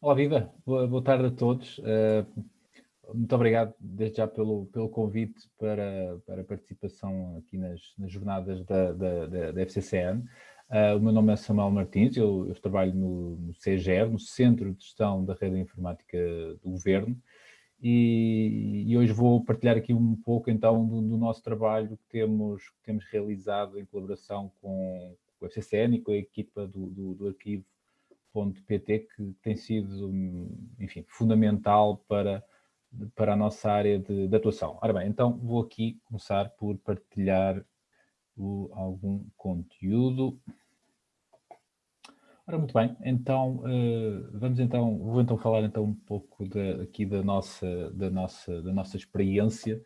Olá, Viva. Boa, tarde a todos. Uh, muito obrigado desde já pelo, pelo convite para, para a participação aqui nas, nas jornadas da, da, da, da FCCN. Uh, o meu nome é Samuel Martins, eu, eu trabalho no, no CGR, no Centro de Gestão da Rede Informática do Governo, e, e, hoje vou partilhar aqui um pouco então do, do, nosso trabalho que temos, que temos realizado em colaboração com, com a FCCN e com a equipa do, do, do arquivo .pt que tem sido, enfim, fundamental para, para a nossa área de, de atuação. Ora bem, então vou aqui começar por partilhar o, algum conteúdo. Ora, muito bem, então uh, vamos então, vou então falar então um pouco de, aqui da nossa, da nossa, da nossa experiência,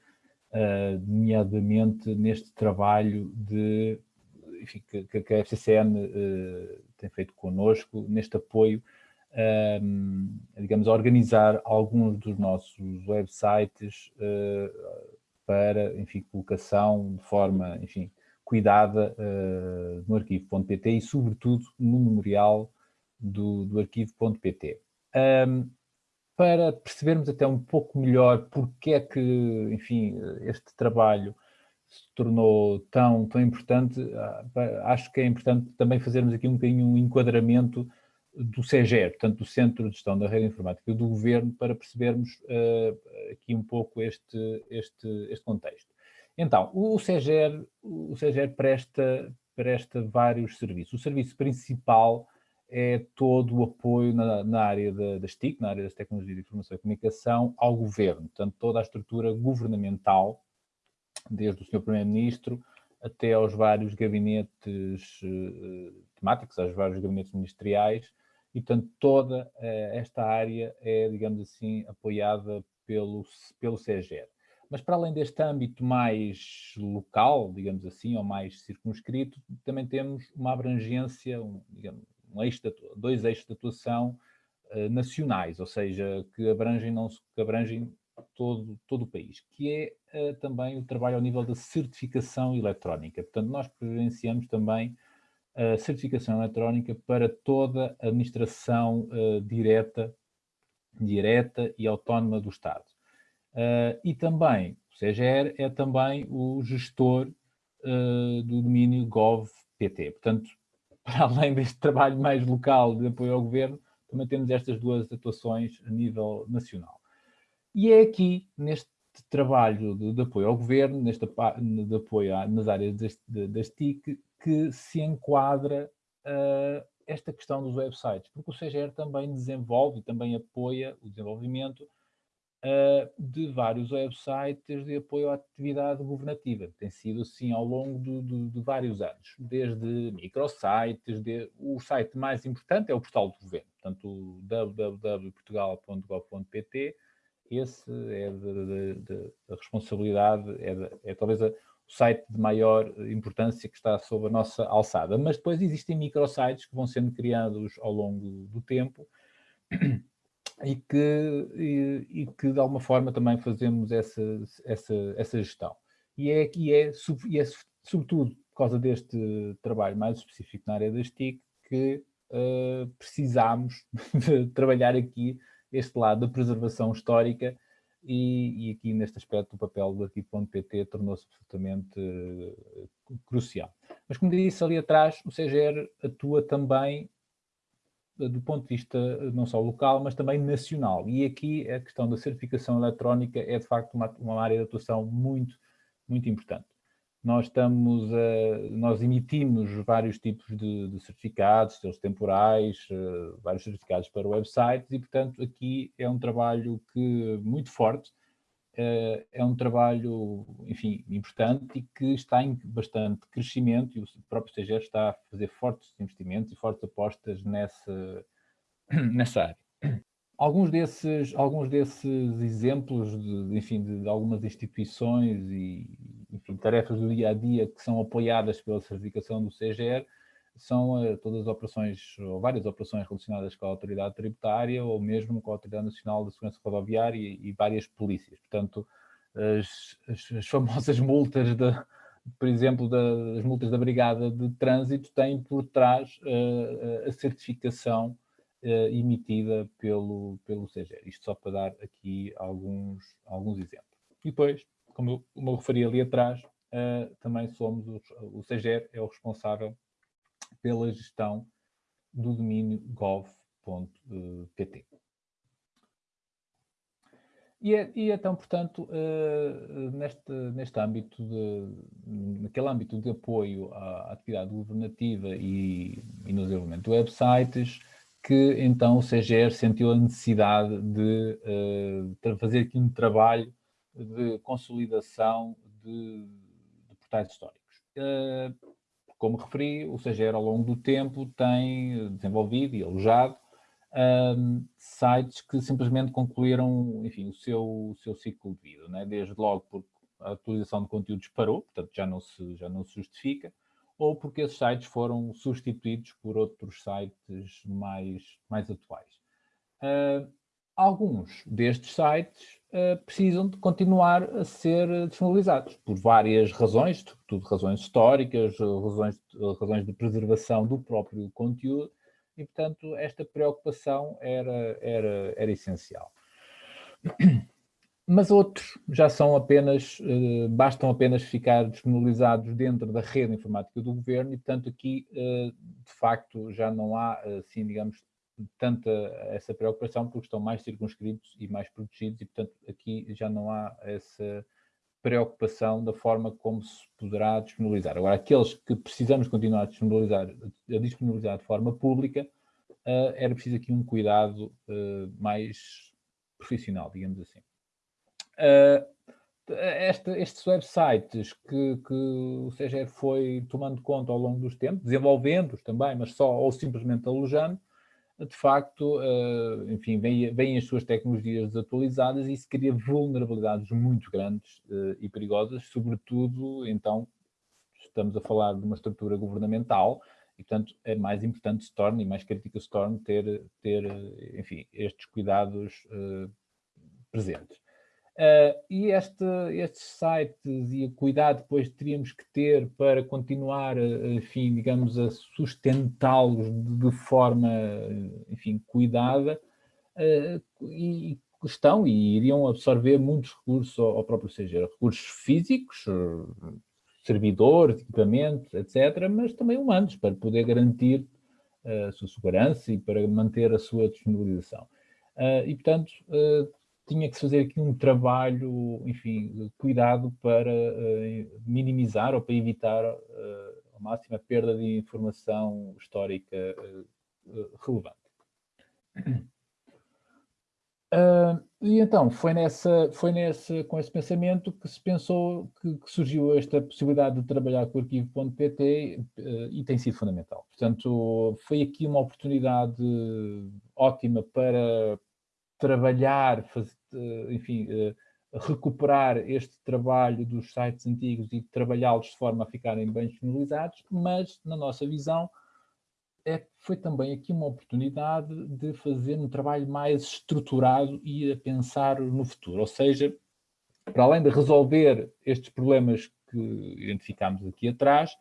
uh, nomeadamente neste trabalho de enfim, que, que, a FCCN eh, tem feito connosco neste apoio, um, ehm, digamos, organizar alguns dos nossos websites uh, para, enfim, colocação de forma, enfim, cuidada uh, no arquivo.pt e, sobretudo, no memorial do, do arquivo.pt. Um, ehm, para percebermos até um pouco melhor porque é que, enfim, este trabalho se tornou tão, tão importante, ah, acho que é importante também fazermos aqui um bocadinho um enquadramento do CGE, portanto, do Centro de Gestão da Rede Informática do Governo, para percebermos uh, aqui um pouco este, este, este contexto. Então, o CGE, o CGE presta, presta vários serviços. O serviço principal é todo o apoio na, na área da, das TIC, na área das tecnologias de informação e comunicação, ao governo, portanto, toda a estrutura governamental desde o Sr. Primeiro-Ministro até aos vários gabinetes uh, temáticos, aos vários gabinetes ministeriais, e, portanto, toda uh, esta área é, digamos assim, apoiada pelo, pelo CEGER. Mas para além deste âmbito mais local, digamos assim, ou mais circunscrito, também temos uma abrangência, um, digamos, um eixo de, dois eixos de atuação uh, nacionais, ou seja, que abrangem, não, que abrangem todo, todo o país, que é uh, também o trabalho ao nível da certificação eletrónica. Portanto, nós presenciamos também a certificação eletrónica para toda a administração uh, direta, direta e autónoma do Estado. Uh, e também, o CGR é também o gestor do domínio gov.pt. Portanto, para além deste trabalho mais local de apoio ao governo, também temos estas duas atuações a nível nacional. E é aqui, neste trabalho de, de apoio ao governo, neste de apoio a, nas áreas das, TIC, que se enquadra uh, esta questão dos websites, porque o CGR também desenvolve e também apoia o desenvolvimento uh, de vários websites de apoio à atividade governativa. Tem sido assim ao longo de, de, de vários anos, desde microsites, de, o site mais importante é o portal do governo, portanto www.portugal.gov.pt, esse é da responsabilidade, é, de, é talvez a, o site de maior importância que está sob a nossa alçada. Mas depois existem microsites que vão sendo criados ao longo do tempo e que, e, e que de alguma forma também fazemos essa, essa, essa gestão. E é, e, é, e é sobretudo por causa deste trabalho mais específico na área das TIC que uh, precisamos de trabalhar aqui este lado da preservação histórica e, e aqui neste aspecto o papel do arquivo.pt tornou-se absolutamente uh, crucial. Mas como disse ali atrás, o CGR atua também uh, do ponto de vista uh, não só local, mas também nacional. E aqui a questão da certificação eletrónica é de facto uma, uma área de atuação muito, muito importante nós estamos a, nós emitimos vários tipos de, de certificados, seus temporais, uh, vários certificados para websites e, portanto, aqui é um trabalho que muito forte, uh, é um trabalho, enfim, importante e que está em bastante crescimento e o próprio CGR está a fazer fortes investimentos e fortes apostas nessa, nessa área. Alguns desses, alguns desses exemplos, de, enfim, de, algumas instituições e enfim, tarefas do dia a dia que são apoiadas pela certificação do CGR são uh, todas as operações, ou várias operações relacionadas com a autoridade tributária ou mesmo com a Autoridade Nacional de Segurança Rodoviária e, e várias polícias. Portanto, as, as, as famosas multas, de, por exemplo, das multas da Brigada de Trânsito têm por trás uh, a certificação emitida pelo, pelo CGR. Isto só para dar aqui alguns, alguns exemplos. E depois, como eu, referi ali atrás, uh, também somos, os, o CGR é o responsável pela gestão do domínio gov.pt. E, é, e então, portanto, uh, neste, neste âmbito, de, naquele âmbito de apoio à atividade governativa e, e no desenvolvimento de websites, que então o CGR sentiu a necessidade de uh, fazer aqui um trabalho de consolidação de, de portais históricos. Uh, como referi, o CGR ao longo do tempo tem desenvolvido e alojado um, sites que simplesmente concluíram, enfim, o seu, o seu ciclo de vida, né? desde logo porque a atualização de conteúdos parou, portanto já não se, já não se justifica, ou porque esses sites foram substituídos por outros sites mais, mais atuais. Uh, alguns destes sites precisam de continuar a ser disponibilizados por várias razões, tudo razões históricas, razões, razões de preservação do próprio conteúdo, e, portanto, esta preocupação era, era, era essencial. Mas outros já são apenas, eh, bastam apenas ficar disponibilizados dentro da rede informática do governo e, portanto, aqui, eh, de facto, já não há, assim, digamos, tanta essa preocupação porque estão mais circunscritos e mais protegidos e, portanto, aqui já não há essa preocupação da forma como se poderá disponibilizar. Agora, aqueles que precisamos continuar a disponibilizar, a disponibilizar de forma pública, uh, era preciso aqui um cuidado uh, mais profissional, digamos assim. Uh, esta, estes websites que, que o CGR foi tomando conta ao longo dos tempos, desenvolvendo-os também, mas só ou simplesmente alojando, de facto, uh, enfim, vêm, as suas tecnologias desatualizadas e isso cria vulnerabilidades muito grandes uh, e perigosas, sobretudo, então, estamos a falar de uma estrutura governamental e, portanto, é mais importante se torne e mais crítico se torne ter, ter enfim, estes cuidados presentes. Uh, e este, estes sites e o cuidado depois teríamos que ter para continuar, enfim, digamos, a sustentá-los de, de, forma, enfim, cuidada, uh, e estão e iriam absorver muitos recursos ao, ao próprio CG, recursos físicos, servidores, equipamentos, etc., mas também humanos, para poder garantir a sua segurança e para manter a sua disponibilização. Uh, e, portanto, uh, tinha que fazer aqui um trabalho, enfim, cuidado para minimizar ou para evitar ao máximo a perda de informação histórica relevante. Uh, e então, foi, nessa, foi nesse, com esse pensamento que se pensou que, que surgiu esta possibilidade de trabalhar com o arquivo.pt uh, e tem sido fundamental. Portanto, foi aqui uma oportunidade ótima para trabalhar, fazer, enfim, recuperar este trabalho dos sites antigos e trabalhá-los de forma a ficarem bem disponibilizados, mas, na nossa visão, é, foi também aqui uma oportunidade de fazer um trabalho mais estruturado e a pensar no futuro. Ou seja, para além de resolver estes problemas que identificámos aqui atrás,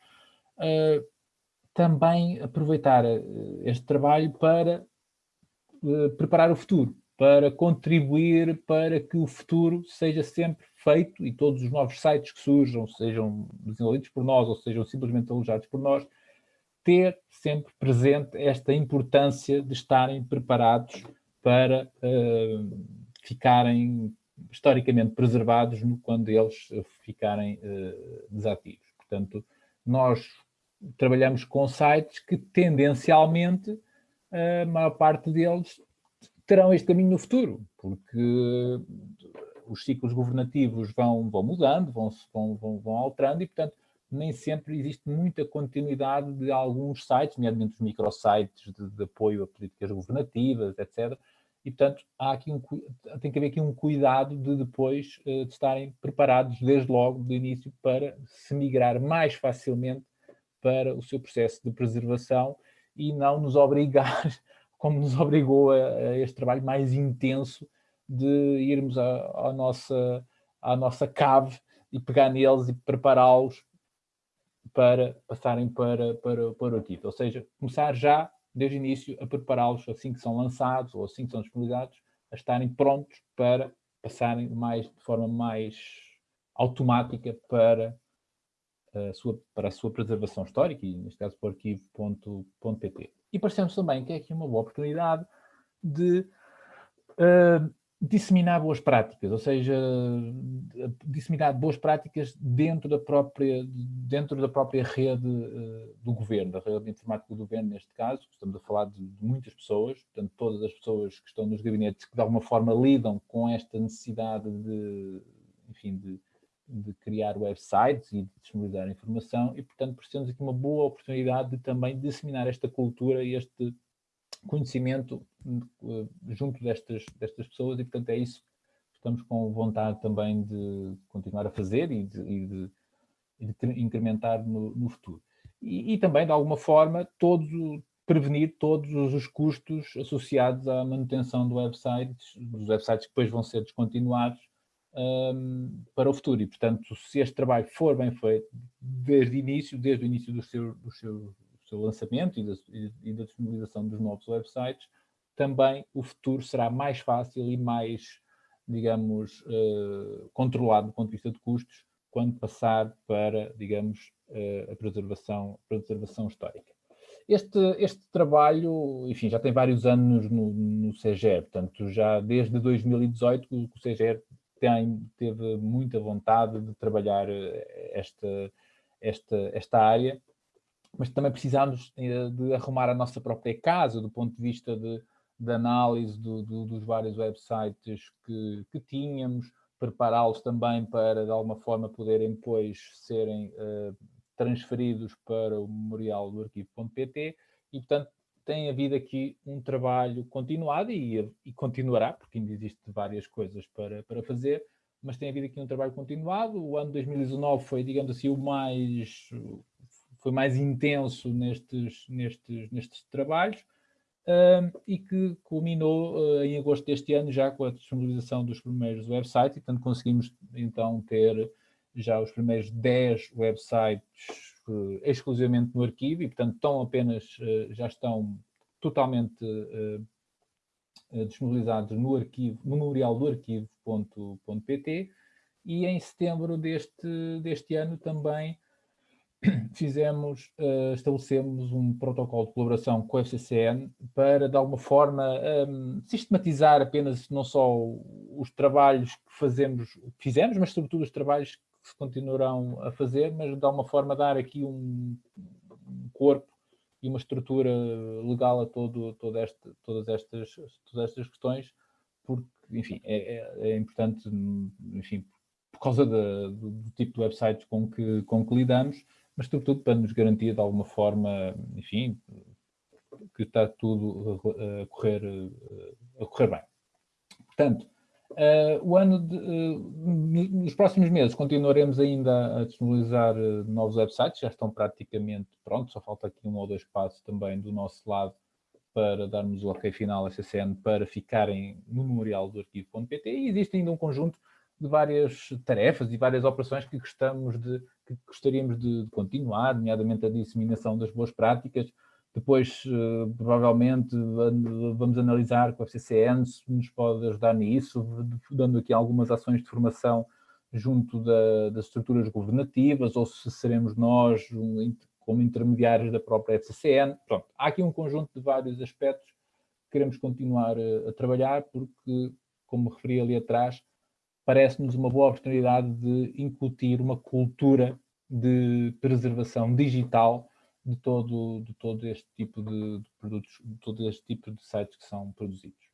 uh, também aproveitar uh, este trabalho para uh, preparar o futuro, para contribuir para que o futuro seja sempre feito e todos os novos sites que surjam, sejam desenvolvidos por nós ou sejam simplesmente alojados por nós, ter sempre presente esta importância de estarem preparados para uh, ficarem historicamente preservados no, quando eles ficarem uh, desativos. Portanto, nós trabalhamos com sites que tendencialmente a maior parte deles terão este caminho no futuro, porque os ciclos governativos vão, vão mudando, vão, vão, vão alterando e, portanto, nem sempre existe muita continuidade de alguns sites, nomeadamente os microsites de, de apoio a políticas governativas, etc. E, portanto, há aqui um, tem que haver aqui um cuidado de depois uh, de estarem preparados desde logo, do início, para se migrar mais facilmente para o seu processo de preservação e não nos obrigar, como nos obrigou a, a este trabalho mais intenso de irmos à, nossa, à nossa cave e pegar neles e prepará-los para passarem para, para, para o arquivo. Ou seja, começar já desde o início, a prepará-los assim que são lançados ou assim que são disponibilizados, a estarem prontos para passarem mais, de forma mais automática para a sua, para a sua preservação histórica, e neste caso para o arquivo.pt. E parecemos também que é aqui uma boa oportunidade de uh, disseminar boas práticas, ou seja, disseminar boas práticas dentro da própria, dentro da própria rede uh, do governo, da rede informática do governo, neste caso, estamos a falar de, de, muitas pessoas, portanto, todas as pessoas que estão nos gabinetes que de alguma forma lidam com esta necessidade de, enfim, de, de criar websites e de disponibilizar informação e, portanto, precisamos aqui uma boa oportunidade de também disseminar esta cultura e este conhecimento uh, junto destas, destas pessoas e, portanto, é isso que estamos com vontade também de continuar a fazer e de, e de, e de incrementar no, no futuro. E, e, também, de alguma forma, todos, prevenir todos os custos associados à manutenção do website, dos websites que depois vão ser descontinuados um, para o futuro. E, portanto, se este trabalho for bem feito desde o início, desde o início do seu, do seu seu lançamento e da, e da disponibilização dos novos websites, também o futuro será mais fácil e mais, digamos, uh, controlado do ponto de vista de custos, quando passar para, digamos, uh, a preservação, preservação histórica. Este, este trabalho, enfim, já tem vários anos no, no CGR, portanto, já desde 2018 que o CGR tem, teve muita vontade de trabalhar eh, esta, esta, esta área mas também precisamos eh, de arrumar a nossa própria casa do ponto de vista de, de análise do, do, dos vários websites que, que tínhamos, prepará-los também para, de alguma forma, poderem depois serem uh, transferidos para o memorial do arquivo.pt e, portanto, tem havido aqui um trabalho continuado e, e, continuará, porque ainda existem várias coisas para, para fazer, mas tem havido aqui um trabalho continuado. O ano 2019 foi, digamos assim, o mais foi mais intenso nestes, nestes, nestes trabalhos uh, e que culminou uh, em agosto deste ano já com a disponibilização dos primeiros websites e portanto conseguimos então ter já os primeiros 10 websites exclusivamente no arquivo e portanto estão apenas, eh, já estão totalmente disponibilizados no arquivo, memorial do arquivo.pt e em setembro deste, deste ano também fizemos, uh, estabelecemos um protocolo de colaboração com a FCCN para, de alguma forma, um, ehm, sistematizar apenas não só os trabalhos que fazemos, fizemos, mas sobretudo os trabalhos continuarão a fazer, mas de alguma forma dar aqui um, um corpo e uma estrutura legal a todo, todo este, todas, estas, todas estas questões, porque, enfim, é, é, é importante, enfim, por causa do, do tipo de websites com que, com que lidamos, mas sobretudo para nos garantir de alguma forma, enfim, que está tudo a correr, a correr bem. Portanto, o ano de, uh, nos próximos meses continuaremos ainda a disponibilizar uh, novos websites, já estão praticamente prontos, só falta aqui um ou dois passos também do nosso lado para darmos o ok final à CCN para ficarem no memorial do arquivo.pt e existe ainda um conjunto de várias tarefas e várias operações que gostamos de, que gostaríamos de continuar, nomeadamente a disseminação das boas práticas. Depois, uh, provavelmente, vamos analisar com a FCCN se nos pode ajudar nisso, dando aqui algumas ações de formação junto da, das estruturas governativas, ou se seremos nós como intermediários da própria FCCN. Pronto, há aqui um conjunto de vários aspectos que queremos continuar a, a trabalhar, porque, como referi ali atrás, parece-nos uma boa oportunidade de incutir uma cultura de preservação digital de todo, de todo este tipo de, de produtos, de todo este tipo de sites que são produzidos.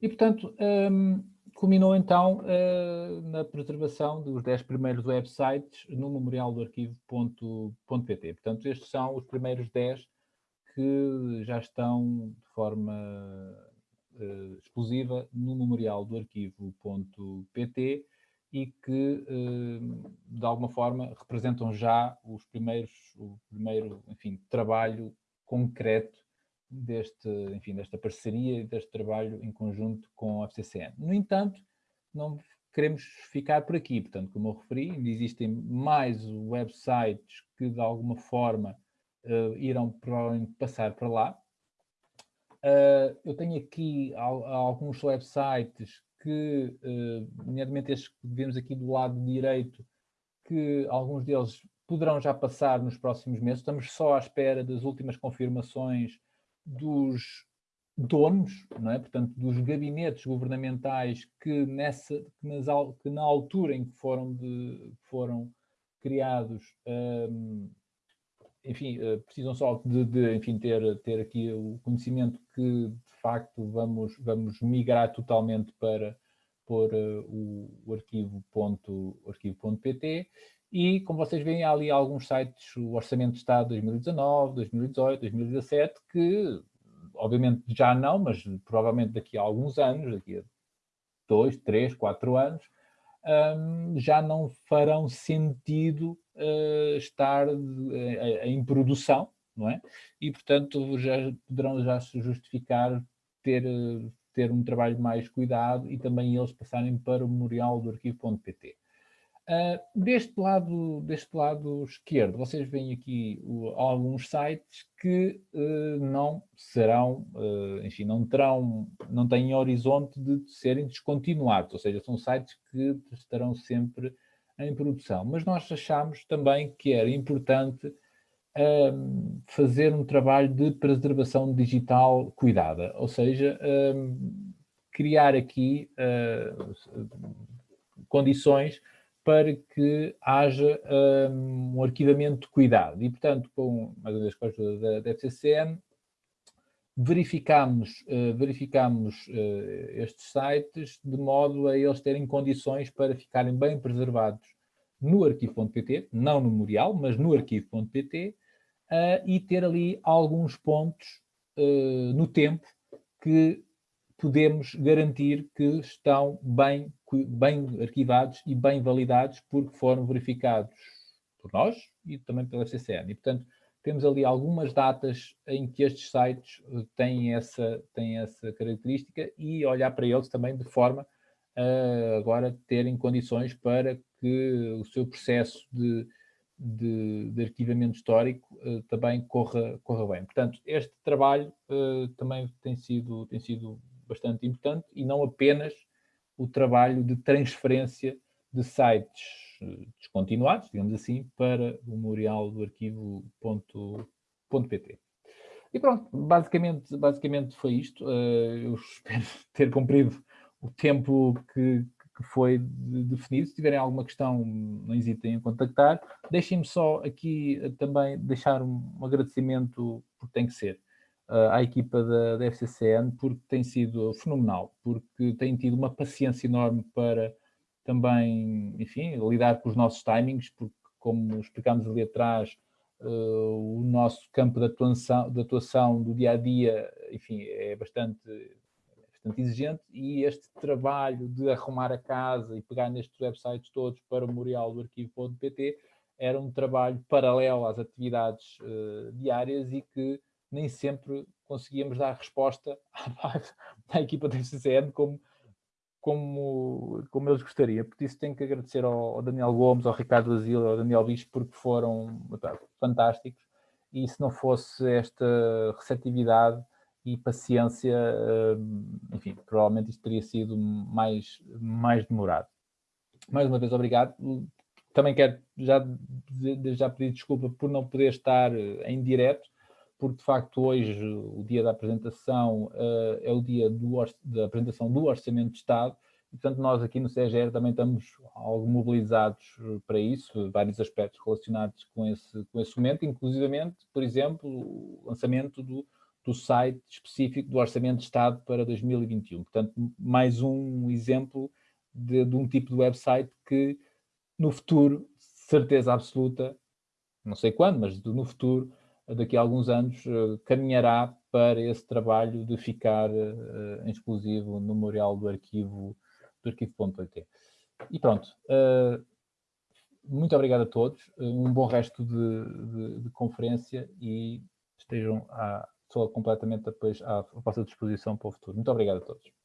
E, portanto, um, culminou então uh, na preservação dos 10 primeiros websites no memorial do arquivo.pt. Portanto, estes são os primeiros 10 que já estão de forma uh, exclusiva no memorial do arquivo.pt e que, uh, de alguma forma, representam já os primeiros, o primeiro, enfim, trabalho concreto deste, enfim, desta parceria e deste trabalho em conjunto com a FCCN. No entanto, não queremos ficar por aqui, portanto, como eu referi, ainda existem mais websites que, de alguma forma, uh, irão provavelmente passar para lá. Uh, eu tenho aqui al alguns websites que, uh, nomeadamente estes que vemos aqui do lado direito, que alguns deles poderão já passar nos próximos meses. Estamos só à espera das últimas confirmações dos donos, não é? portanto, dos gabinetes governamentais que, nessa, que, nas, que na altura em que foram, de, foram criados um, enfim, eh, precisam só de, de, enfim, ter, ter aqui o conhecimento que, de facto, vamos, vamos migrar totalmente para por uh, o, o arquivo.pt e, como vocês veem, há ali alguns sites, o Orçamento de Estado 2019, 2018, 2017, que, obviamente, já não, mas provavelmente daqui a alguns anos, daqui a dois, três, quatro anos, um, já não farão sentido uh, estar uh, em produção, não é? E, portanto, já poderão já se justificar ter, ter um trabalho mais cuidado e também eles passarem para o memorial do arquivo.pt. Uh, deste, lado, deste lado esquerdo, vocês veem aqui alguns sites que uh, não serão, uh, enfim, não terão, não têm horizonte de serem descontinuados, ou seja, são sites que estarão sempre em produção. Mas nós achamos também que era importante fazer um trabalho de preservação digital cuidada, ou seja, criar aqui uh, condições para que haja um, um arquivamento cuidado. E, portanto, com mais uma vez com a ajuda da, da FCCN, verificamos, uh, verificamos uh, estes sites de modo a eles terem condições para ficarem bem preservados no arquivo.pt, não no memorial, mas no arquivo.pt, uh, e ter ali alguns pontos no tempo que podemos garantir que estão bem, bem arquivados e bem validados porque foram verificados por nós e também pela FCCN. E, portanto, temos ali algumas datas em que estes sites eh, têm essa, têm essa característica e olhar para eles também de forma a agora terem condições para que o seu processo de, de, de arquivamento histórico uh, também corra, corra bem. Portanto, este trabalho uh, também tem sido, tem sido bastante importante e não apenas o trabalho de transferência de sites uh, descontinuados, digamos assim, para o memorial do arquivo.pt. E pronto, basicamente, basicamente foi isto. eu espero ter cumprido o tempo que, que foi definido. Se tiverem alguma questão, não hesitem em contactar. Deixem-me só aqui eh, também deixar um, agradecimento, porque tem que ser, à equipa da, da FCCN, porque tem sido fenomenal, porque tem tido uma paciência enorme para também, enfim, lidar com os nossos timings, porque como explicámos ali atrás, uh, o nosso campo de atuação, de atuação do dia-a-dia, -dia, enfim, é bastante bastante exigente e este trabalho de arrumar a casa e pegar nestes websites todos para o memorial do arquivo.pt era um trabalho paralelo às atividades uh, diárias e que nem sempre conseguíamos dar resposta à, equipa da FCCN como, como, como eles gostariam. Por isso tenho que agradecer ao, ao Daniel Gomes, ao Ricardo Asilo, ao Daniel Bispo, porque foram tá, fantásticos e se não fosse esta receptividade e paciência, hum, enfim, provavelmente isto teria sido mais, mais demorado. Mais uma vez, obrigado. Também quero já, já pedir desculpa por não poder estar eh, em direto, porque de facto hoje, o dia da apresentação, uh, é o dia do, da apresentação do Orçamento de Estado, e portanto nós aqui no CGR também estamos algo mobilizados eh, para isso, vários aspectos relacionados com esse, com esse momento, inclusivamente, por exemplo, o lançamento do, do site específico do Orçamento de Estado para 2021. Portanto, mais um exemplo de, de um tipo de website que no futuro, certeza absoluta, não sei quando, mas no futuro, daqui a alguns anos, eh, caminhará para esse trabalho de ficar em exclusivo no memorial do arquivo do arquivo.pt. E pronto, uh, muito obrigado a todos, um bom resto de, de, de conferência e estejam a, estou completamente depois à, à vossa disposição para o futuro. Muito obrigado a todos.